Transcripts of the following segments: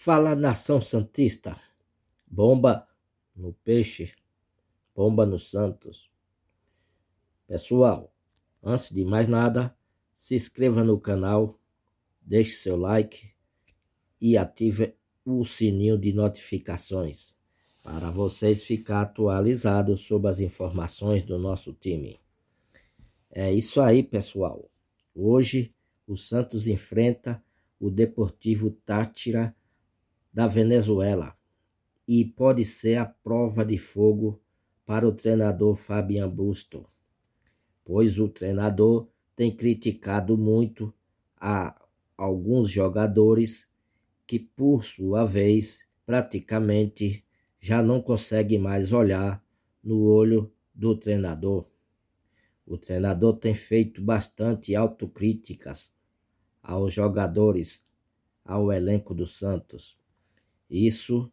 Fala nação santista, bomba no peixe, bomba no Santos. Pessoal, antes de mais nada, se inscreva no canal, deixe seu like e ative o sininho de notificações para vocês ficar atualizados sobre as informações do nosso time. É isso aí, pessoal. Hoje o Santos enfrenta o Deportivo Tátira da Venezuela e pode ser a prova de fogo para o treinador Fabian Busto, pois o treinador tem criticado muito a alguns jogadores que, por sua vez, praticamente já não conseguem mais olhar no olho do treinador. O treinador tem feito bastante autocríticas aos jogadores, ao elenco do Santos. Isso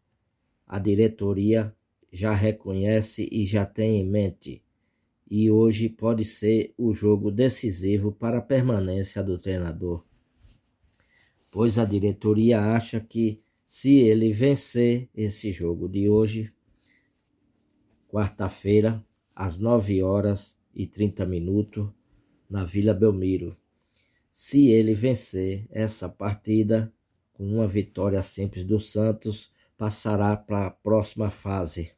a diretoria já reconhece e já tem em mente. E hoje pode ser o jogo decisivo para a permanência do treinador. Pois a diretoria acha que se ele vencer esse jogo de hoje, quarta-feira, às 9 horas e 30 minutos, na Vila Belmiro. Se ele vencer essa partida, com uma vitória simples do Santos, passará para a próxima fase.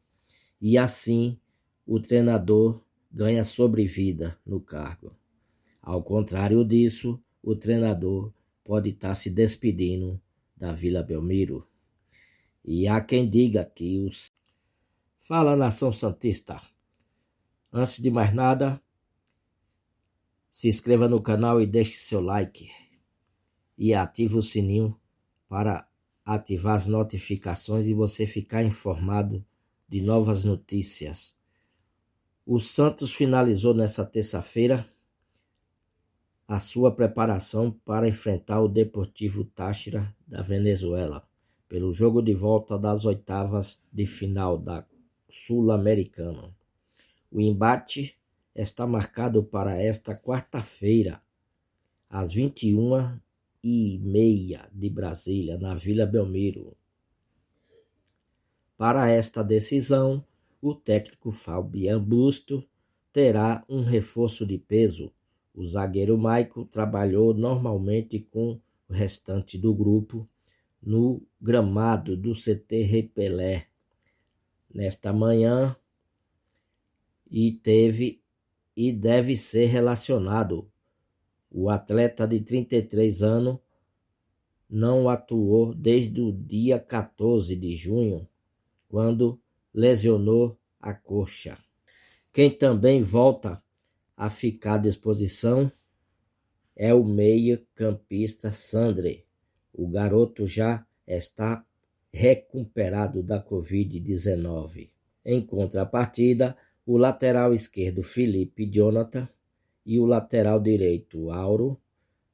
E assim o treinador ganha sobrevida no cargo. Ao contrário disso, o treinador pode estar se despedindo da Vila Belmiro. E há quem diga que os. Fala, nação Santista! Antes de mais nada, se inscreva no canal e deixe seu like. E ative o sininho para ativar as notificações e você ficar informado de novas notícias. O Santos finalizou nessa terça-feira a sua preparação para enfrentar o Deportivo Táchira da Venezuela pelo jogo de volta das oitavas de final da Sul-Americana. O embate está marcado para esta quarta-feira, às 21 e meia de Brasília, na Vila Belmiro. Para esta decisão, o técnico Fabian Busto terá um reforço de peso. O zagueiro Maico trabalhou normalmente com o restante do grupo no gramado do CT Repelé nesta manhã e teve e deve ser relacionado o atleta de 33 anos não atuou desde o dia 14 de junho, quando lesionou a coxa. Quem também volta a ficar à disposição é o meio-campista Sandre. O garoto já está recuperado da Covid-19. Em contrapartida, o lateral esquerdo Felipe Jonathan e o lateral direito, Auro,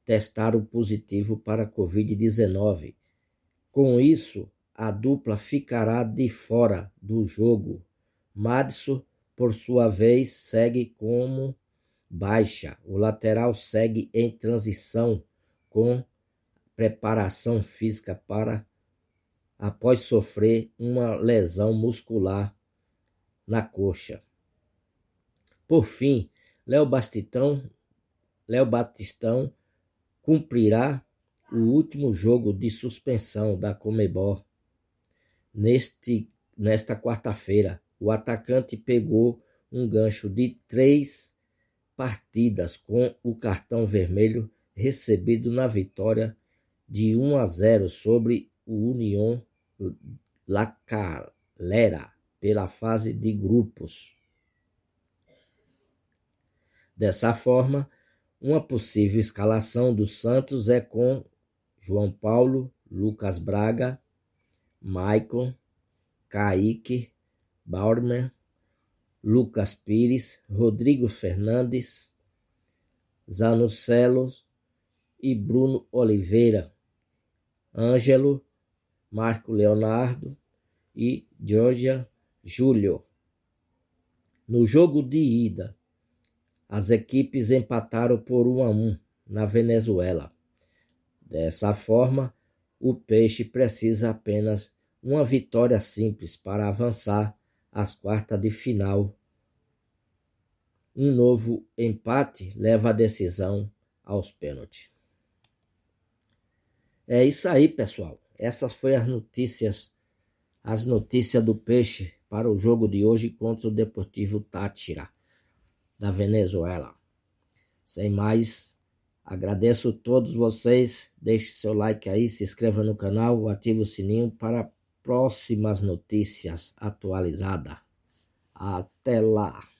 testaram positivo para Covid-19. Com isso, a dupla ficará de fora do jogo. Madison, por sua vez, segue como baixa. O lateral segue em transição com preparação física para após sofrer uma lesão muscular na coxa. Por fim, Léo Bastistão, Léo Batistão cumprirá o último jogo de suspensão da Comebol. Neste, nesta quarta-feira, o atacante pegou um gancho de três partidas com o cartão vermelho recebido na vitória de 1 a 0 sobre o União La Calera pela fase de grupos. Dessa forma, uma possível escalação do Santos é com João Paulo, Lucas Braga, Maicon, Kaique, Bauerman, Lucas Pires, Rodrigo Fernandes, Zanucelos e Bruno Oliveira, Ângelo, Marco Leonardo e Georgia Júlio. No jogo de ida, as equipes empataram por 1 a 1 na Venezuela. Dessa forma, o Peixe precisa apenas uma vitória simples para avançar às quartas de final. Um novo empate leva a decisão aos pênaltis. É isso aí, pessoal. Essas foram as notícias, as notícias do Peixe para o jogo de hoje contra o Deportivo Tátira da Venezuela. Sem mais, agradeço a todos vocês. Deixe seu like aí, se inscreva no canal, ative o sininho para próximas notícias atualizadas. Até lá!